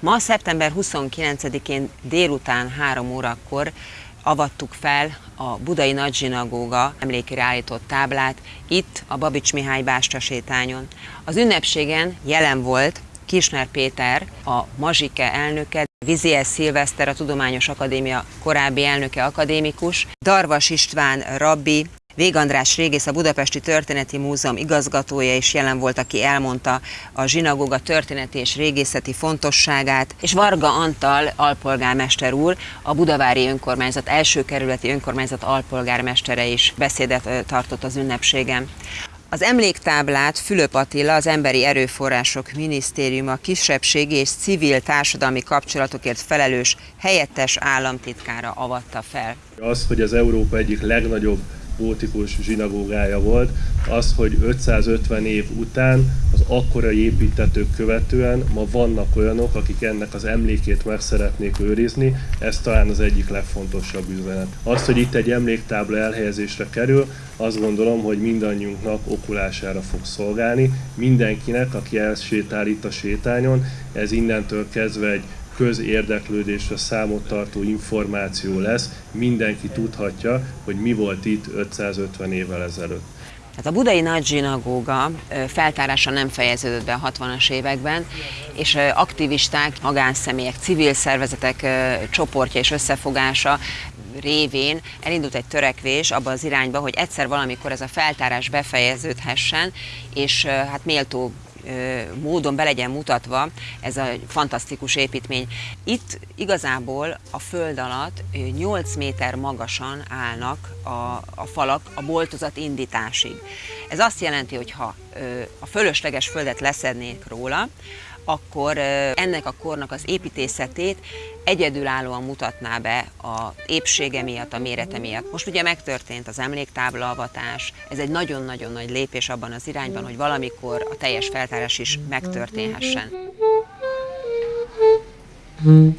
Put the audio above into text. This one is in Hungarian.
Ma szeptember 29-én délután 3 órakor avattuk fel a Budai Nagy Zsinagóga emlékére állított táblát itt a Babics Mihály Básta sétányon. Az ünnepségen jelen volt Kisner Péter, a Mazsike elnöke, Viziel Szilveszter, a Tudományos Akadémia korábbi elnöke akadémikus, Darvas István rabbi, Vég András régész, a Budapesti Történeti Múzeum igazgatója is jelen volt, aki elmondta a zsinagóga történeti és régészeti fontosságát, és Varga Antal alpolgármester úr, a Budavári Önkormányzat első kerületi önkormányzat alpolgármestere is beszédet tartott az ünnepségen. Az emléktáblát Fülöp Attila, az Emberi Erőforrások Minisztériuma kisebbségi és civil társadalmi kapcsolatokért felelős helyettes államtitkára avatta fel. Az, hogy az Európa egyik legnagyobb gótikus zsinagógája volt, az, hogy 550 év után, az akkorai építetők követően ma vannak olyanok, akik ennek az emlékét meg szeretnék őrizni, ez talán az egyik legfontosabb üzenet. Az, hogy itt egy emléktábla elhelyezésre kerül, azt gondolom, hogy mindannyiunknak okulására fog szolgálni, mindenkinek, aki elsétál itt a sétányon, ez innentől kezdve egy közérdeklődésre számot tartó információ lesz, mindenki tudhatja, hogy mi volt itt 550 évvel ezelőtt. Tehát a budai nagy zsinagóga feltárása nem fejeződött be a 60-as években, és aktivisták, magánszemélyek, civil szervezetek csoportja és összefogása révén elindult egy törekvés abba az irányba, hogy egyszer valamikor ez a feltárás befejeződhessen, és hát méltó módon be legyen mutatva ez a fantasztikus építmény. Itt igazából a föld alatt 8 méter magasan állnak a, a falak a boltozat indításig. Ez azt jelenti, hogy ha a fölösleges földet leszednék róla, akkor ennek a kornak az építészetét egyedülállóan mutatná be a épsége miatt, a mérete miatt. Most ugye megtörtént az emléktábla avatás, ez egy nagyon-nagyon nagy lépés abban az irányban, hogy valamikor a teljes feltárás is megtörténhessen. Mm-hmm.